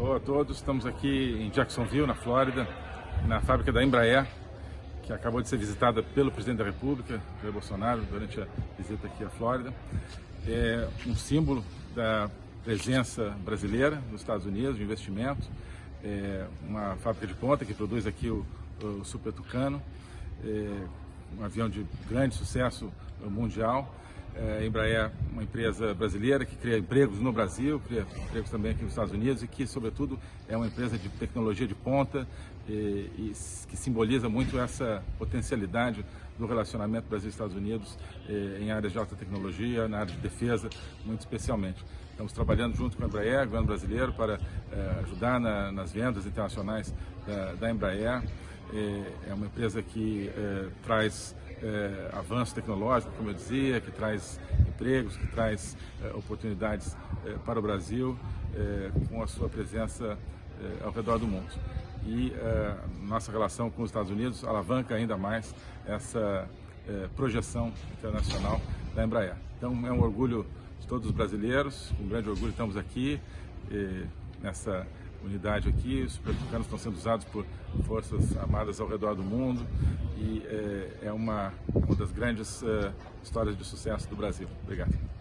Alô a todos, estamos aqui em Jacksonville, na Flórida, na fábrica da Embraer, que acabou de ser visitada pelo presidente da República, Jair Bolsonaro, durante a visita aqui à Flórida. É um símbolo da presença brasileira nos Estados Unidos, de investimento. É uma fábrica de ponta que produz aqui o, o Super Tucano, é um avião de grande sucesso mundial. É, Embraer é uma empresa brasileira que cria empregos no Brasil, cria empregos também aqui nos Estados Unidos e que, sobretudo, é uma empresa de tecnologia de ponta e, e que simboliza muito essa potencialidade do relacionamento Brasil-Estados Unidos eh, em áreas de alta tecnologia, na área de defesa, muito especialmente. Estamos trabalhando junto com a Embraer, governo brasileiro, para eh, ajudar na, nas vendas internacionais da, da Embraer. Eh, é uma empresa que traz é, avanço tecnológico, como eu dizia, que traz empregos, que traz é, oportunidades é, para o Brasil com a sua presença ao redor do mundo. E nossa relação com os Estados Unidos alavanca ainda mais essa projeção internacional da Embraer. Então é um orgulho de todos os brasileiros, com um grande orgulho estamos aqui nessa unidade aqui. Os supertucanos estão sendo usados por forças armadas ao redor do mundo e é, é uma, uma das grandes uh, histórias de sucesso do Brasil. Obrigado.